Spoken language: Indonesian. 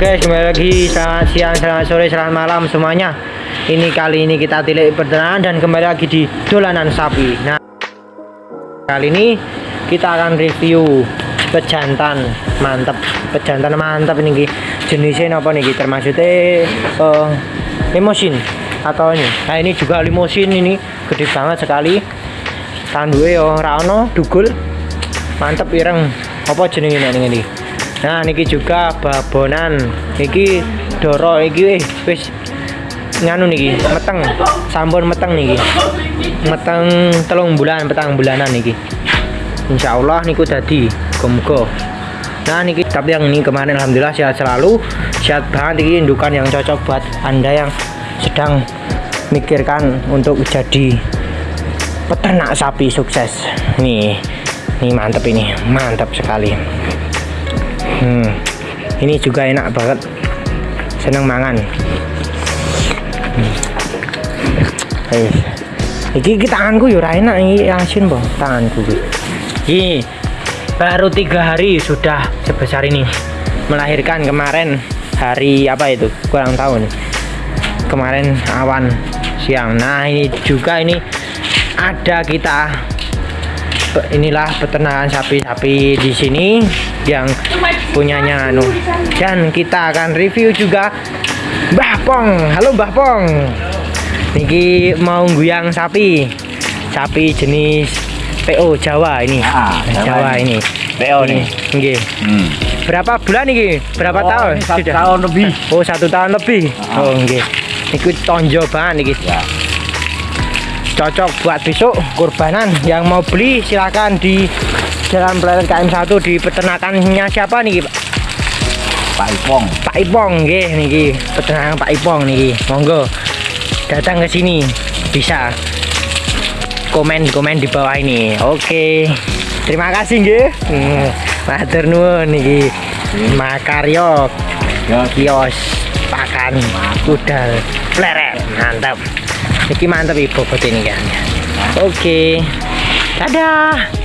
kembali lagi selamat siang, selamat sore, selamat malam semuanya. Ini kali ini kita tilik peternakan dan kembali lagi di dolanan sapi. Nah, kali ini kita akan review pejantan mantep, pejantan mantep ini jenisnya apa nih termasuknya uh, limosin atau ini. Nah ini juga limosin ini gede banget sekali. Tanduke yo rano dugul. Mantep ireng. Apa jenenge ini ini? Nah niki juga babonan. Niki doro iki eh wis nganu niki meteng. Sampun meteng niki. Meteng telung bulan petang bulanan niki. Insya Allah niku dadi muga nah niki tapi yang ini kemarin Alhamdulillah sehat selalu. Sehat banget niki indukan yang cocok buat anda yang sedang mikirkan untuk jadi peternak sapi sukses. Nih ini mantep ini mantap sekali hmm, ini juga enak banget. Seneng mangan. Hmm. Eh, iki iki tanganku ya enak ini asin bang. Tanganku ini baru tiga hari sudah sebesar ini. Melahirkan kemarin hari apa itu? Kurang tahu nih kemarin awan siang. Nah ini juga ini ada kita inilah peternakan sapi-sapi di sini yang punyanya anu. Dan kita akan review juga Mbah Pong. Halo Mbah Pong. Niki mau guyang sapi. Sapi jenis PO Jawa ini. Ah, Jawa, Jawa ini. PO nih. Nggih. Hmm. berapa bulan nih berapa oh, tahun? satu Sudah. tahun lebih. Oh satu tahun lebih. Ah. oh nggih. Ikut tonjo banget nih ya cocok buat besok kurbanan yang mau beli silahkan di Jalan Pelayan KM1 di peternakannya siapa nih Pak? Pak Ipong. Pak Ipong nggih niki peternakan Pak Ipong niki. Monggo datang ke sini bisa komen-komen di bawah ini. Oke. Terima kasih nggih. Hmm, matur nuwun niki. Makaryo kios pakan kudal pleret mantap Iki mantap ibu ini kan. Oke. Dadah.